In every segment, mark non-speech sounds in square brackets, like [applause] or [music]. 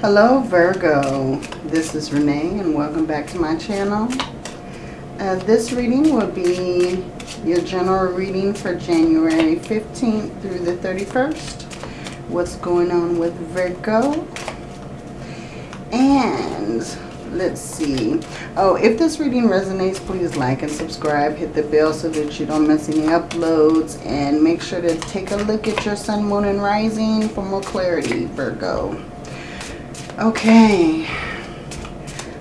Hello Virgo, this is Renee and welcome back to my channel. Uh, this reading will be your general reading for January 15th through the 31st. What's going on with Virgo? And let's see. Oh, if this reading resonates, please like and subscribe. Hit the bell so that you don't miss any uploads. And make sure to take a look at your sun, moon, and rising for more clarity, Virgo. Okay,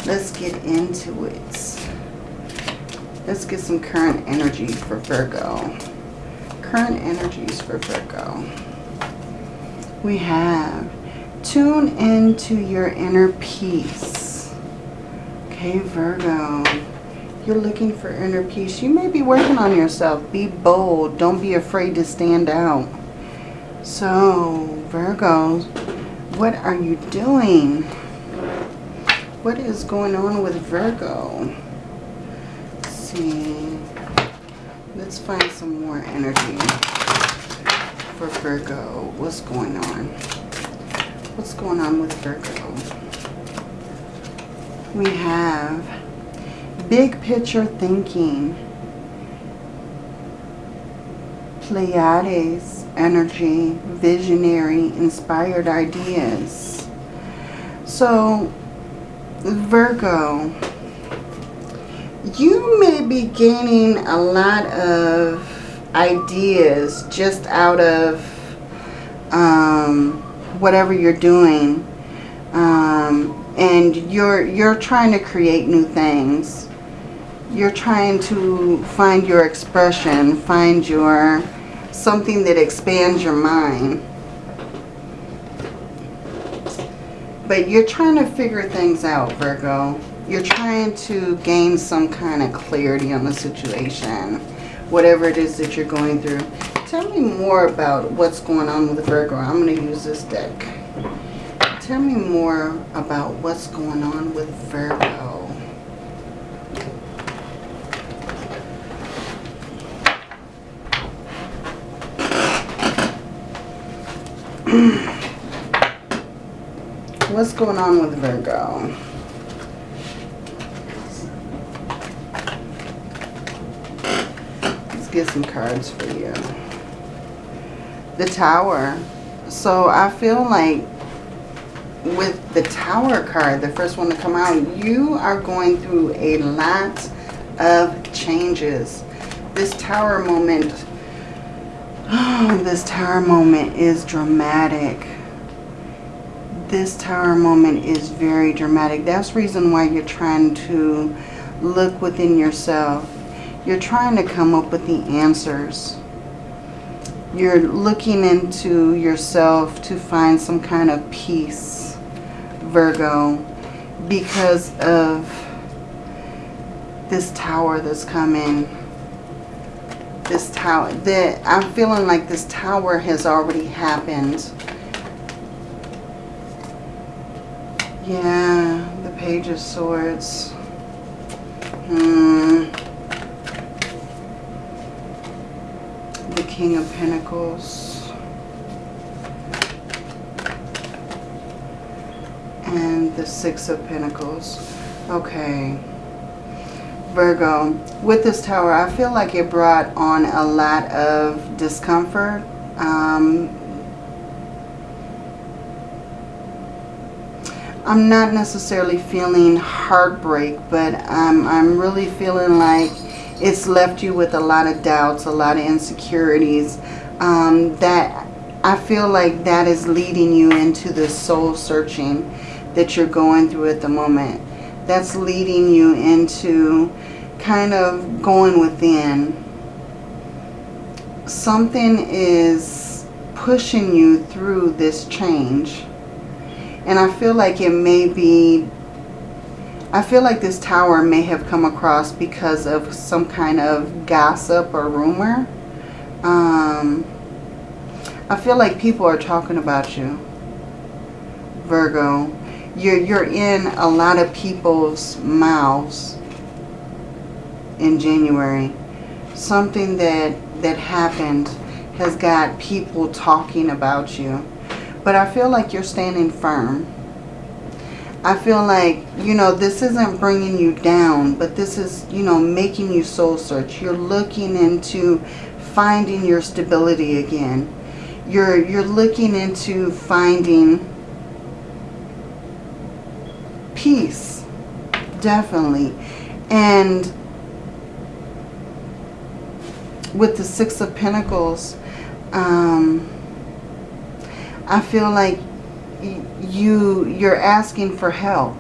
let's get into it. Let's get some current energy for Virgo. Current energies for Virgo. We have tune into your inner peace. Okay, Virgo. You're looking for inner peace. You may be working on yourself. Be bold. Don't be afraid to stand out. So, Virgos, what are you doing? What is going on with Virgo? Let's see. Let's find some more energy for Virgo. What's going on? What's going on with Virgo? We have big picture thinking. Pleiades energy, visionary, inspired ideas. So, Virgo, you may be gaining a lot of ideas just out of um, whatever you're doing. Um, and you're, you're trying to create new things. You're trying to find your expression, find your something that expands your mind. But you're trying to figure things out, Virgo. You're trying to gain some kind of clarity on the situation, whatever it is that you're going through. Tell me more about what's going on with Virgo. I'm going to use this deck. Tell me more about what's going on with Virgo. [clears throat] What's going on with Virgo? Let's get some cards for you. The Tower. So I feel like with the Tower card, the first one to come out, you are going through a lot of changes. This Tower moment [gasps] This tower moment is dramatic. This tower moment is very dramatic. That's reason why you're trying to look within yourself. You're trying to come up with the answers. You're looking into yourself to find some kind of peace, Virgo, because of this tower that's coming this tower. That I'm feeling like this tower has already happened. Yeah, the Page of Swords. Hmm. The King of Pentacles. And the Six of Pentacles. Okay. Virgo, with this tower, I feel like it brought on a lot of discomfort. Um, I'm not necessarily feeling heartbreak, but I'm, I'm really feeling like it's left you with a lot of doubts, a lot of insecurities. Um, that I feel like that is leading you into the soul searching that you're going through at the moment that's leading you into kind of going within. Something is pushing you through this change. And I feel like it may be, I feel like this tower may have come across because of some kind of gossip or rumor. Um, I feel like people are talking about you, Virgo you're, you're in a lot of people's mouths in January. Something that, that happened has got people talking about you. But I feel like you're standing firm. I feel like, you know, this isn't bringing you down, but this is, you know, making you soul search. You're looking into finding your stability again. You're, you're looking into finding peace, definitely. And with the Six of Pentacles, um, I feel like you you're asking for help.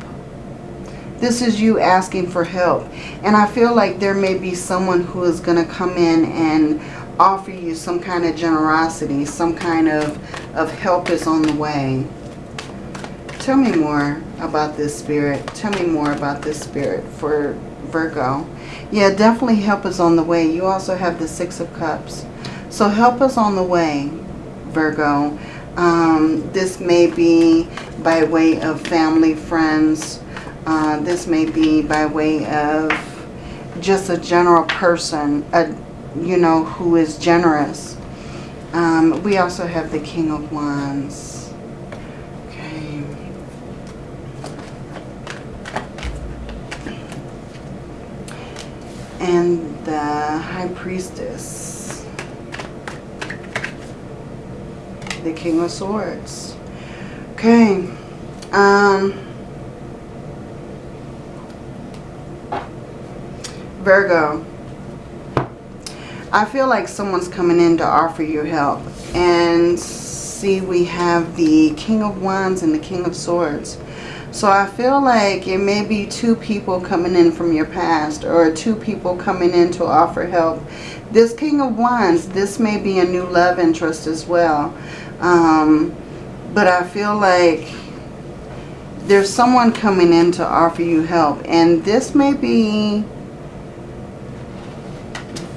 This is you asking for help. And I feel like there may be someone who is going to come in and offer you some kind of generosity, some kind of, of help is on the way. Tell me more about this spirit. Tell me more about this spirit for Virgo. Yeah, definitely help us on the way. You also have the Six of Cups. So help us on the way, Virgo. Um, this may be by way of family, friends. Uh, this may be by way of just a general person, a, you know, who is generous. Um, we also have the King of Wands. Okay. And the High Priestess. the King of Swords. Okay. Um, Virgo. I feel like someone's coming in to offer you help. And see, we have the King of Wands and the King of Swords. So I feel like it may be two people coming in from your past or two people coming in to offer help. This King of Wands, this may be a new love interest as well. Um, but I feel like there's someone coming in to offer you help. And this may be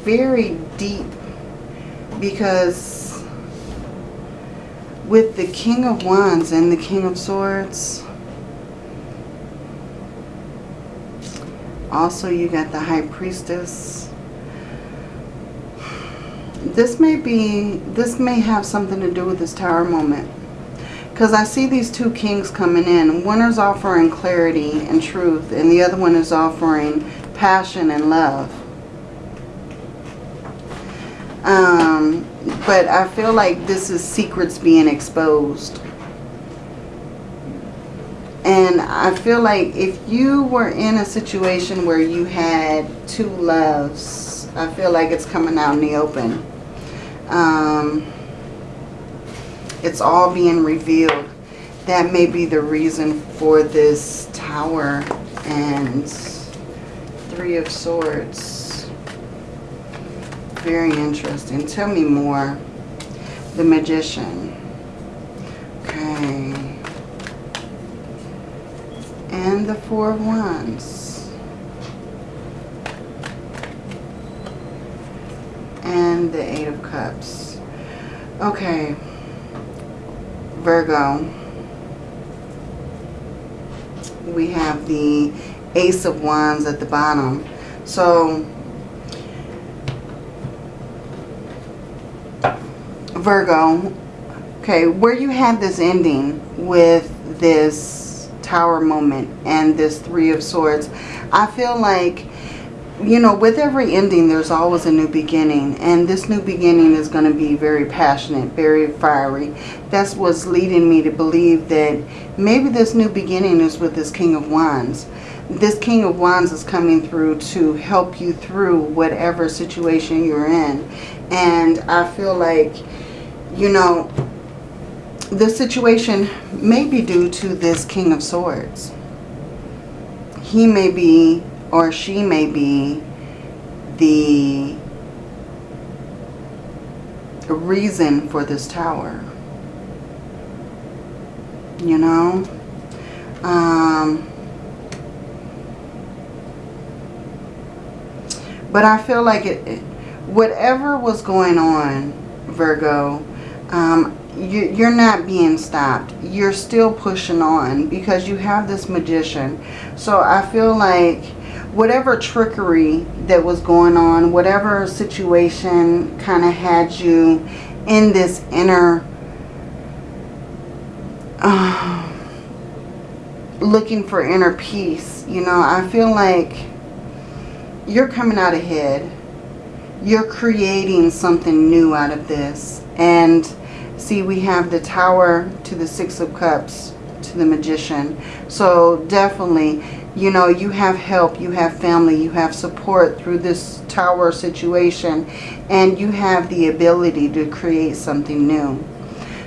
very deep because with the King of Wands and the King of Swords, also you got the High Priestess, this may be, this may have something to do with this tower moment. Because I see these two kings coming in. One is offering clarity and truth, and the other one is offering passion and love. Um, but I feel like this is secrets being exposed. And I feel like if you were in a situation where you had two loves, I feel like it's coming out in the open. Um, it's all being revealed. That may be the reason for this tower and three of swords. Very interesting. Tell me more. The magician. Okay. And the four of wands. and the Eight of Cups. Okay. Virgo. We have the Ace of Wands at the bottom. So, Virgo, okay, where you had this ending with this Tower moment and this Three of Swords, I feel like you know, with every ending, there's always a new beginning. And this new beginning is going to be very passionate, very fiery. That's what's leading me to believe that maybe this new beginning is with this King of Wands. This King of Wands is coming through to help you through whatever situation you're in. And I feel like, you know, the situation may be due to this King of Swords. He may be or she may be the reason for this tower. You know? Um, but I feel like it, whatever was going on, Virgo, um, you, are not being stopped. You're still pushing on because you have this magician. So I feel like whatever trickery that was going on, whatever situation kind of had you in this inner, uh, looking for inner peace. You know, I feel like you're coming out ahead. You're creating something new out of this. And see, we have the Tower to the Six of Cups to the Magician. So definitely, you know, you have help, you have family, you have support through this Tower situation. And you have the ability to create something new.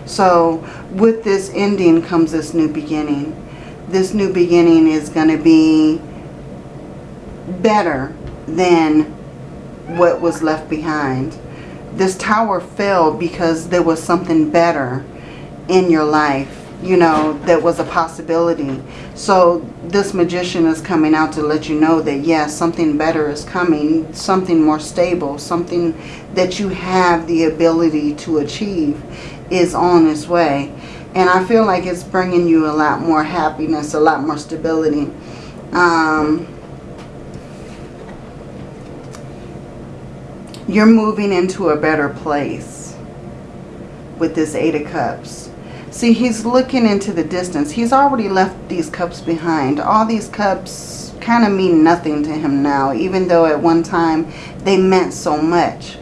So with this ending comes this new beginning. This new beginning is going to be better than what was left behind. This tower fell because there was something better in your life, you know, that was a possibility. So this magician is coming out to let you know that yes, something better is coming, something more stable, something that you have the ability to achieve is on its way. And I feel like it's bringing you a lot more happiness, a lot more stability. Um, you're moving into a better place with this Eight of Cups. See, he's looking into the distance. He's already left these cups behind. All these cups kind of mean nothing to him now, even though at one time they meant so much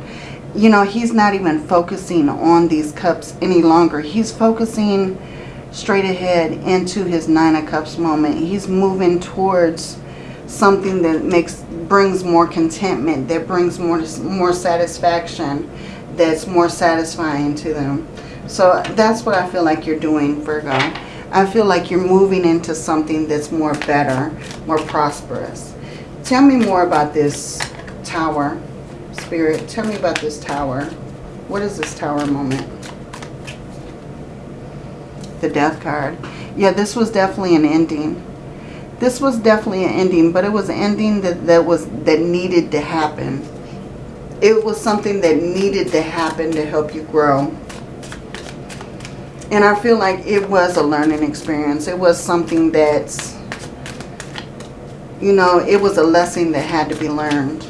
you know, he's not even focusing on these cups any longer. He's focusing straight ahead into his Nine of Cups moment. He's moving towards something that makes brings more contentment, that brings more more satisfaction, that's more satisfying to them. So that's what I feel like you're doing, Virgo. I feel like you're moving into something that's more better, more prosperous. Tell me more about this tower. Spirit, tell me about this tower. What is this tower moment? The death card. Yeah, this was definitely an ending. This was definitely an ending, but it was an ending that, that was that needed to happen. It was something that needed to happen to help you grow. And I feel like it was a learning experience. It was something that's, you know, it was a lesson that had to be learned.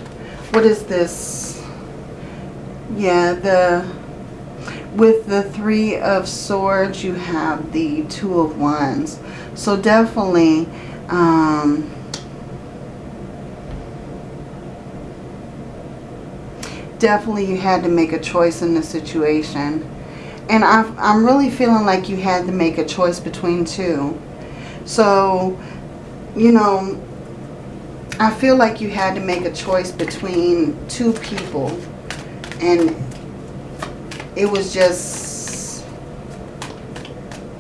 What is this? Yeah, the with the Three of Swords, you have the Two of Wands. So definitely, um, definitely you had to make a choice in the situation. And i I'm really feeling like you had to make a choice between two. So, you know, I feel like you had to make a choice between two people and it was just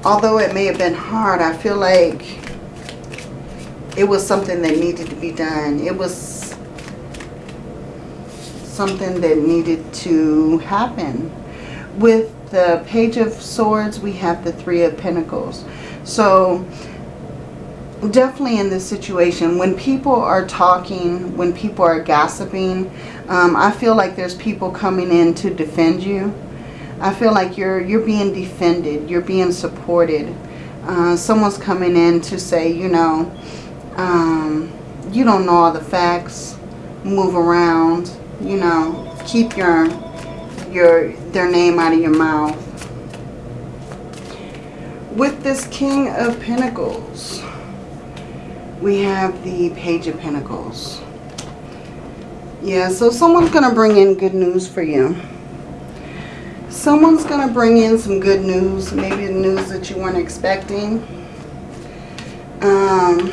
although it may have been hard I feel like it was something that needed to be done it was something that needed to happen with the page of swords we have the three of pentacles so definitely in this situation when people are talking when people are gossiping um, I feel like there's people coming in to defend you. I feel like you're you're being defended. You're being supported. Uh, someone's coming in to say, you know, um, you don't know all the facts. Move around. You know, keep your your their name out of your mouth. With this King of Pentacles, we have the Page of Pentacles. Yeah, so someone's going to bring in good news for you. Someone's going to bring in some good news, maybe the news that you weren't expecting. Um,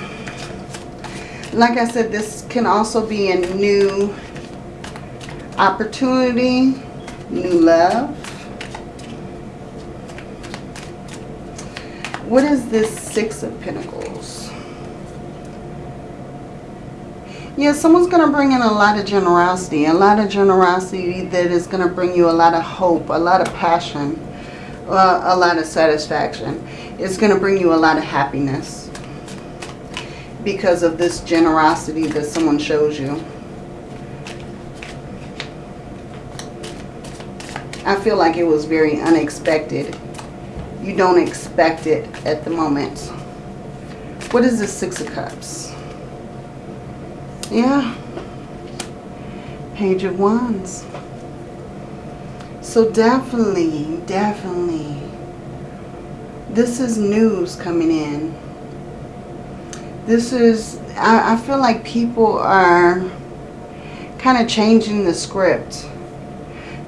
like I said, this can also be a new opportunity, new love. What is this Six of Pentacles? Yeah, someone's going to bring in a lot of generosity. A lot of generosity that is going to bring you a lot of hope, a lot of passion, uh, a lot of satisfaction. It's going to bring you a lot of happiness because of this generosity that someone shows you. I feel like it was very unexpected. You don't expect it at the moment. What is the Six of Cups? Yeah. Page of Wands. So definitely, definitely, this is news coming in. This is, I, I feel like people are kind of changing the script.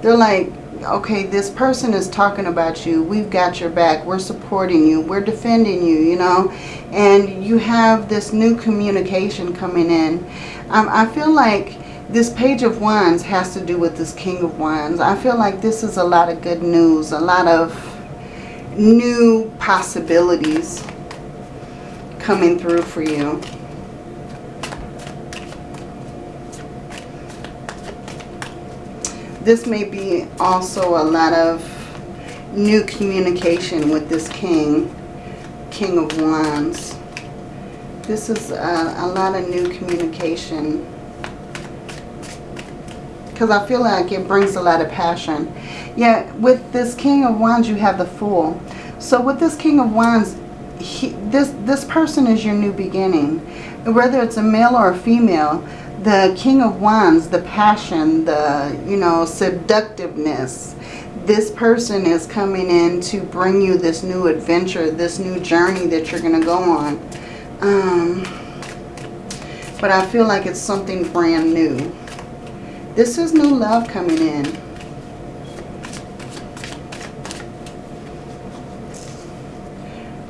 They're like, okay, this person is talking about you. We've got your back. We're supporting you. We're defending you, you know. And you have this new communication coming in. Um, I feel like this Page of Wands has to do with this King of Wands. I feel like this is a lot of good news. A lot of new possibilities coming through for you. This may be also a lot of new communication with this king, King of Wands. This is a, a lot of new communication because I feel like it brings a lot of passion. Yeah, with this King of Wands, you have the Fool. So with this King of Wands, he, this, this person is your new beginning. Whether it's a male or a female, the King of Wands, the passion, the, you know, seductiveness. This person is coming in to bring you this new adventure, this new journey that you're going to go on. Um, but I feel like it's something brand new. This is new love coming in.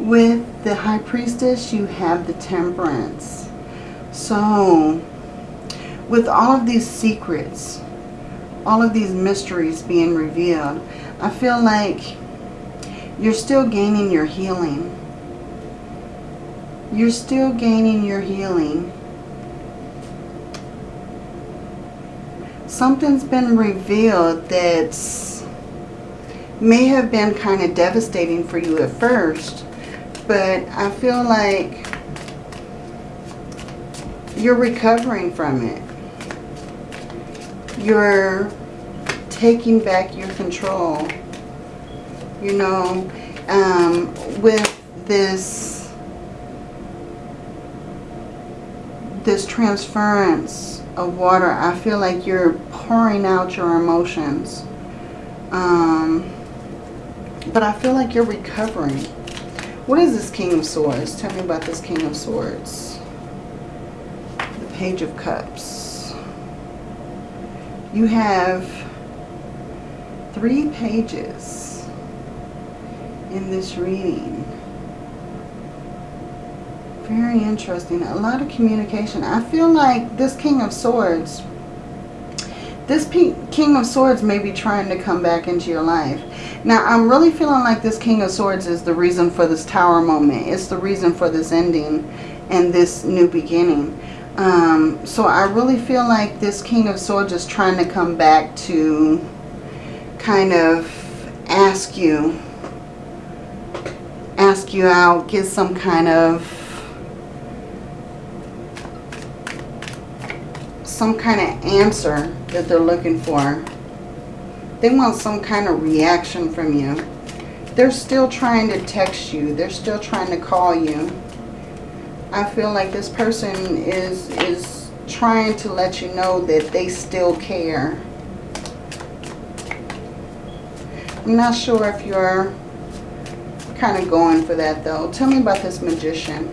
With the High Priestess, you have the Temperance. So, with all of these secrets, all of these mysteries being revealed, I feel like you're still gaining your healing. You're still gaining your healing. Something's been revealed that may have been kind of devastating for you at first, but I feel like you're recovering from it you're taking back your control. You know, um, with this, this transference of water, I feel like you're pouring out your emotions. Um, but I feel like you're recovering. What is this King of Swords? Tell me about this King of Swords. The Page of Cups you have three pages in this reading. Very interesting. A lot of communication. I feel like this King of Swords, this King of Swords may be trying to come back into your life. Now, I'm really feeling like this King of Swords is the reason for this Tower moment. It's the reason for this ending and this new beginning. Um, so I really feel like this King of Swords is trying to come back to kind of ask you, ask you out, get some kind of, some kind of answer that they're looking for. They want some kind of reaction from you. They're still trying to text you. They're still trying to call you. I feel like this person is is trying to let you know that they still care. I'm not sure if you're kind of going for that though. Tell me about this magician.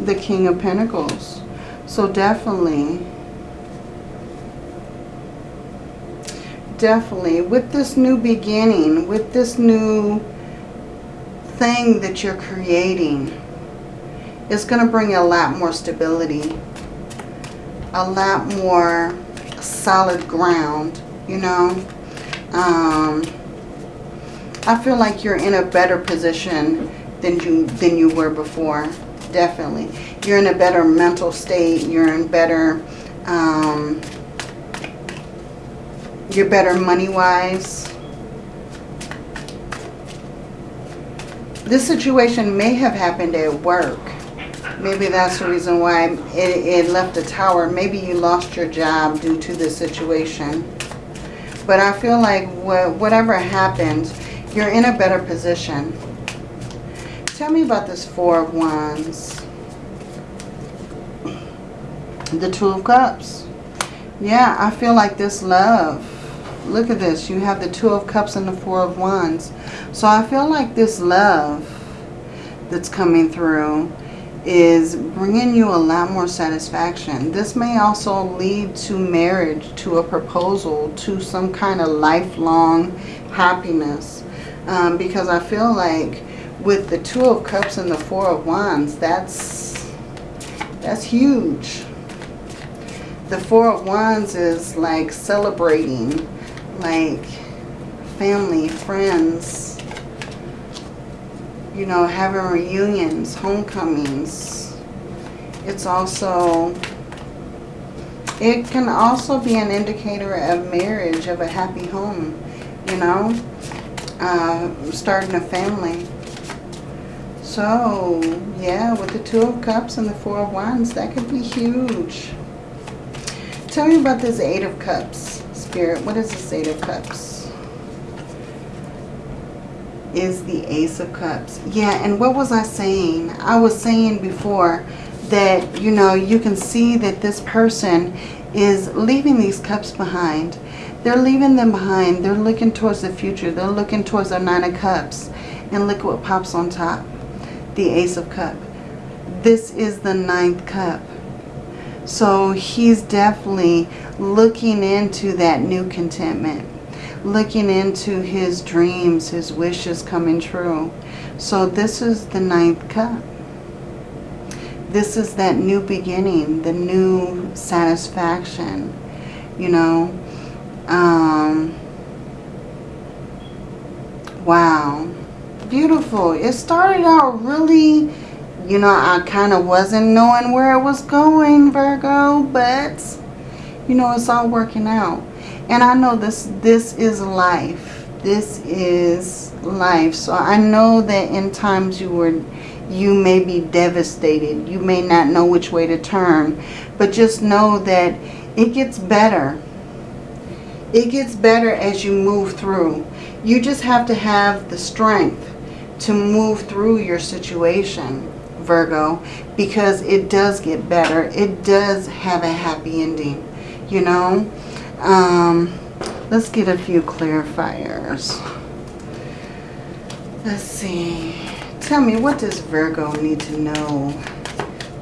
The King of Pentacles. So definitely, definitely with this new beginning, with this new thing that you're creating it's going to bring a lot more stability, a lot more solid ground, you know. Um, I feel like you're in a better position than you than you were before. Definitely. You're in a better mental state. You're in better, um, you're better money-wise. This situation may have happened at work. Maybe that's the reason why it, it left the tower. Maybe you lost your job due to this situation. But I feel like whatever happened, you're in a better position. Tell me about this Four of Wands. The Two of Cups. Yeah, I feel like this love Look at this. You have the Two of Cups and the Four of Wands. So I feel like this love that's coming through is bringing you a lot more satisfaction. This may also lead to marriage, to a proposal, to some kind of lifelong happiness. Um, because I feel like with the Two of Cups and the Four of Wands, that's, that's huge. The Four of Wands is like celebrating, like family, friends, you know, having reunions, homecomings. It's also, it can also be an indicator of marriage, of a happy home, you know, uh, starting a family. So, yeah, with the Two of Cups and the Four of Wands, that could be huge. Tell me about this Eight of Cups, Spirit. What is this Eight of Cups? is the Ace of Cups. Yeah, and what was I saying? I was saying before that, you know, you can see that this person is leaving these cups behind. They're leaving them behind. They're looking towards the future. They're looking towards their Nine of Cups. And look what pops on top. The Ace of Cup. This is the ninth cup. So he's definitely looking into that new contentment looking into his dreams, his wishes coming true. So this is the ninth cup. This is that new beginning, the new satisfaction, you know. Um, wow. Beautiful. It started out really, you know, I kind of wasn't knowing where it was going, Virgo, but, you know, it's all working out. And I know this, this is life. This is life. So I know that in times you were, you may be devastated. You may not know which way to turn. But just know that it gets better. It gets better as you move through. You just have to have the strength to move through your situation, Virgo, because it does get better. It does have a happy ending, you know. Um, let's get a few clarifiers. Let's see. Tell me, what does Virgo need to know?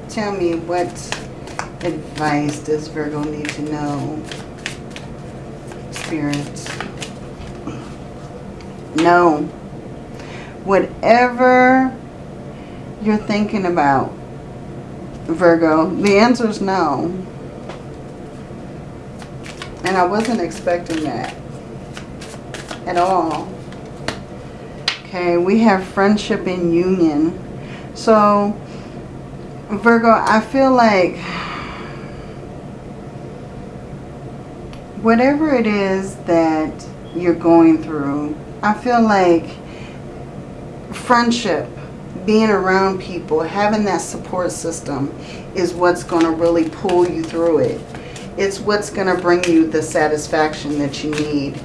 Tell me, what advice does Virgo need to know? Spirit. No. Whatever you're thinking about, Virgo, the answer is no. And I wasn't expecting that at all. Okay, we have friendship and union. So, Virgo, I feel like whatever it is that you're going through, I feel like friendship, being around people, having that support system is what's going to really pull you through it. It's what's going to bring you the satisfaction that you need.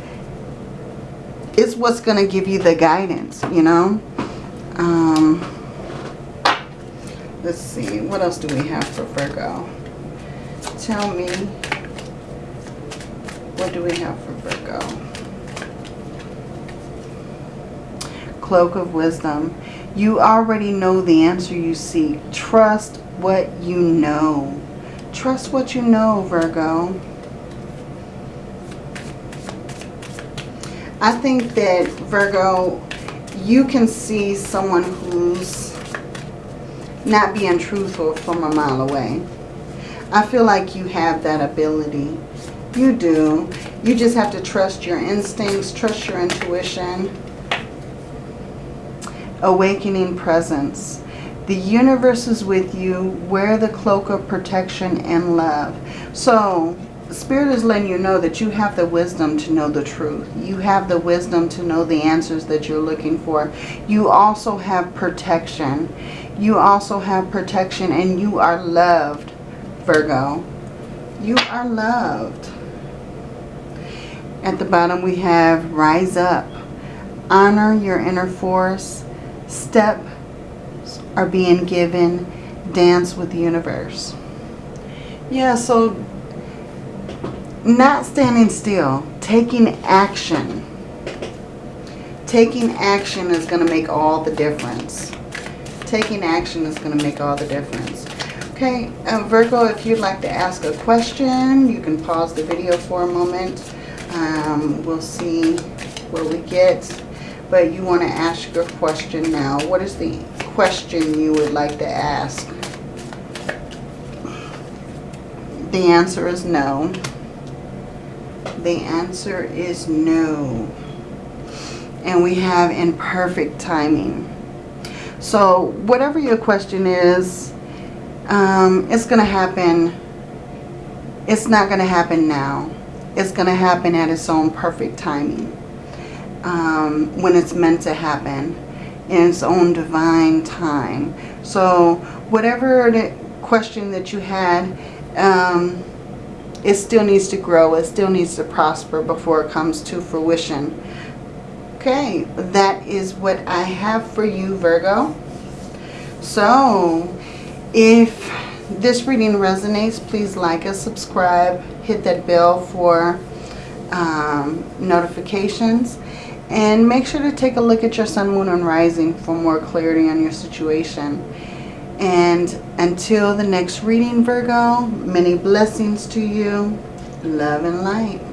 It's what's going to give you the guidance, you know. Um, let's see. What else do we have for Virgo? Tell me. What do we have for Virgo? Cloak of Wisdom. You already know the answer you seek. Trust what you know. Trust what you know, Virgo. I think that, Virgo, you can see someone who's not being truthful from a mile away. I feel like you have that ability. You do. You just have to trust your instincts, trust your intuition. Awakening presence. The universe is with you. Wear the cloak of protection and love. So, Spirit is letting you know that you have the wisdom to know the truth. You have the wisdom to know the answers that you're looking for. You also have protection. You also have protection and you are loved, Virgo. You are loved. At the bottom we have rise up. Honor your inner force. Step are being given dance with the universe. Yeah, so not standing still, taking action. Taking action is going to make all the difference. Taking action is going to make all the difference. Okay, uh, Virgo, if you'd like to ask a question, you can pause the video for a moment. Um, we'll see what we get. But you want to ask your question now. What is the question you would like to ask? The answer is no. The answer is no. And we have imperfect timing. So whatever your question is, um, it's going to happen. It's not going to happen now. It's going to happen at its own perfect timing. Um, when it's meant to happen in its own divine time. So whatever the question that you had, um, it still needs to grow. It still needs to prosper before it comes to fruition. Okay, that is what I have for you, Virgo. So, if this reading resonates, please like us, subscribe, hit that bell for um, notifications. And make sure to take a look at your sun, moon, and rising for more clarity on your situation. And until the next reading, Virgo, many blessings to you. Love and light.